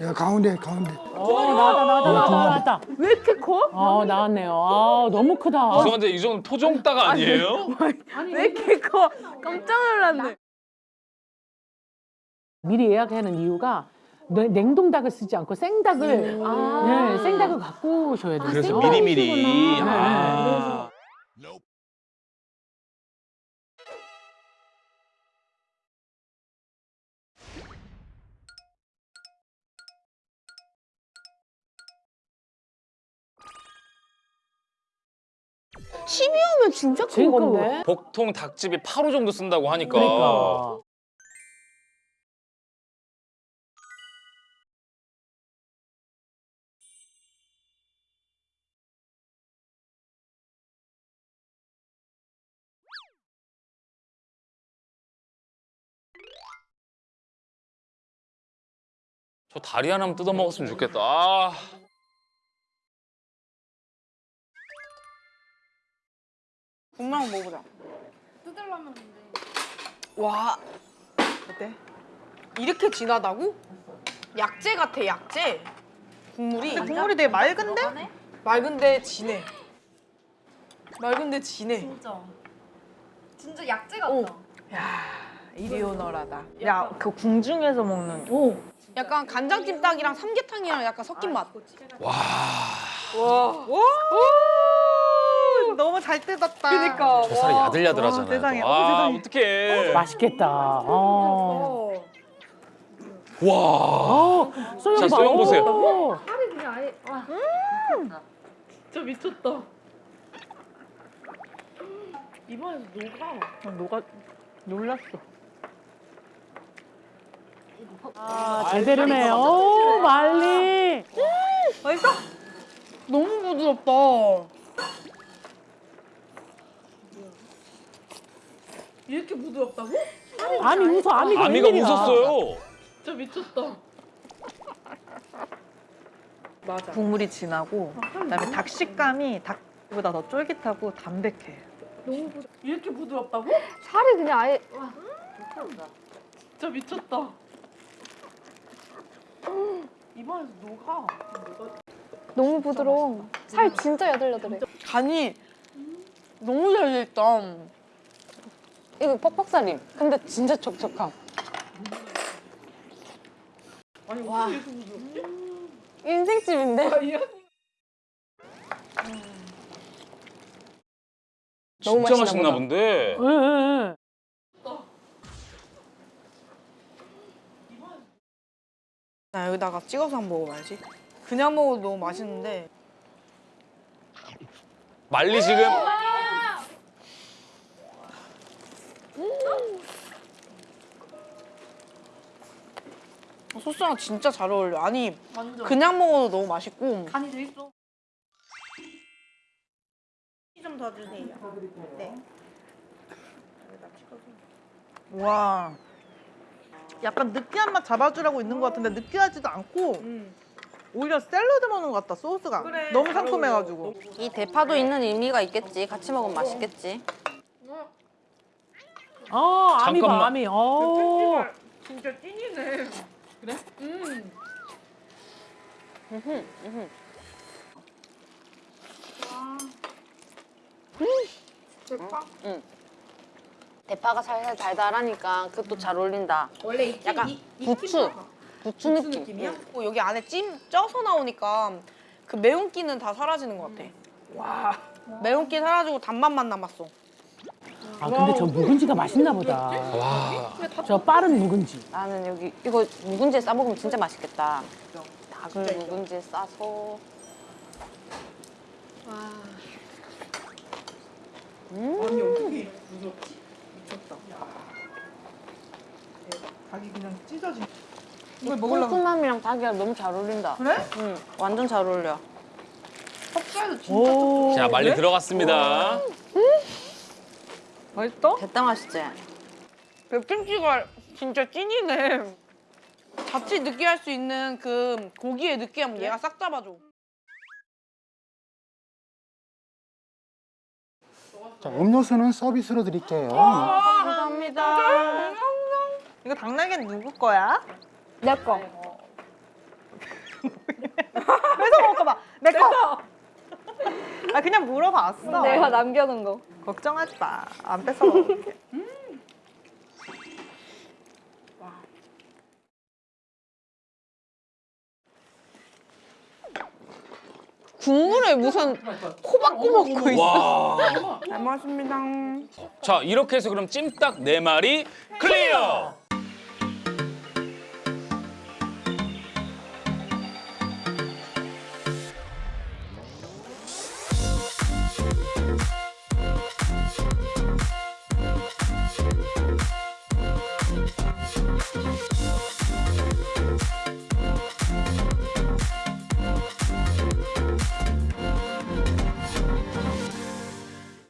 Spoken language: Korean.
야, 가운데, 가운데. 어, 나왔다, 나왔다, 어, 나왔다, 나왔다. 왜 이렇게 커? 아, 나왔네요. 아, 너무 크다. 죄송한데 이 정도 토종따가 아니에요? 아니, 왜 이렇게 커? 깜짝 놀랐네. 미리 예약하는 이유가 냉동 닭을 쓰지 않고 생닭을 네. 네, 아 네, 생닭을 갖고 오셔야 돼요. 그래서 미리미리. 아, 아. 네. 12호면 진짜 큰 건데? 보통 닭집이 8호 정도 쓴다고 하니까 그러니까. 저 다리 하나만 뜯어먹었으면 좋겠다 아... 국물 한번 먹어보자. 뜯으려면 와. 어때? 이렇게 진하다고? 약재 같아, 약재. 국물이. 국물이 되게 맑은데? 맑은데 진해. 맑은데 진해. 진짜. 진짜 약재 오. 같다. 이리 오너라다. 야, 그 궁중에서 먹는. 오, 약간 간장찜닭이랑 삼계탕이랑 약간 섞인 맛. 와. 와. 오! 너무 잘 뜯었다. 그니까. 저 살이 야들야들하잖아요. 와, 세상에. 또. 어, 아, 세상에. 어떡해. 맛있겠다. 어. 와. 어, 소영 자, 봐. 소영 보세요. 오. 살이 그냥 아예 와. 진짜 미쳤다. 입안에서 녹아. 녹아. 놀랐어. 아, 제대로네. 오, 말리. 맛있어? 너무 부드럽다. 이렇게 부드럽다고? 아미 웃어, 아미가 아미가 웬일이야. 웃었어요. 진짜 미쳤다. 맞아. 국물이 진하고 그다음에 닭 식감이 닭보다 더 쫄깃하고 담백해. 너무 부... 이렇게 부드럽다고? 살이 그냥 아예 와. 진짜 미쳤다. 입안에서 녹아. 너무 부드러워. 살 진짜 야들야들해. 간이 너무 잘 돼 있다. 이거 퍽퍽살임. 근데 진짜 촉촉함. 아니 와. 부드럽지? 인생집인데? 너무 진짜 맛있나. 본데. 응, 응, 응. 나 여기다가 찍어서 한번 먹어봐야지. 그냥 먹어도 너무 맛있는데. 말리 지금 소스랑 진짜 잘 어울려. 아니 완전. 그냥 먹어도 너무 맛있고. 간이 돼 있어. 좀 더 주세요. 네. 와. 약간 느끼한 맛 잡아주라고 있는 것 같은데 느끼하지도 않고 오히려 샐러드 먹는 것 같다 소스가 너무 상큼해가지고 이 대파도 있는 의미가 있겠지. 같이 먹으면 맛있겠지. 어, 아미 봐, 잠깐만. 아미. 어. 진짜 찐이네 대파가 살살 달달하니까 그것도 잘 어울린다. 원래 이 약간 부추. 부추 느낌. 응. 어, 여기 안에 찜 쪄서 나오니까 그 매운기는 다 사라지는 것 같아. 와. 매운기 사라지고 단맛만 남았어. 아, 근데 저 묵은지가 맛있나 보다. 와. 저 빠른 묵은지. 나는 여기 이거 묵은지에 싸 먹으면 진짜 맛있겠다. 닭을 묵은지에 싸서. 아니 어떻게 부드럽지? 미쳤다 닭이 그냥 찢어지 이걸 먹으려고 꿀꿀함이랑 닭이랑 너무 잘 어울린다. 그래? 응, 완전 잘 어울려. 오. 자, 말리 들어갔습니다. 맛있어? 됐다 맛있지? 백김치가 진짜 찐이네. 자칫 느끼할 수 있는 그 고기의 느끼함 얘가 싹 잡아줘. 자 음료수는 서비스로 드릴게요. 감사합니다. 이거 닭날개는 누구 거야? 내 거. 뺏어 먹을까 봐 내 거. 아 그냥 물어봤어. 내가 남겨놓은 거. 걱정하지 마. 안 뺏어 먹을게. 국물에 무슨 호박구 먹고 있어. 와. 잘 먹었습니다. 자, 이렇게 해서 그럼 찜닭 네 마리 클리어.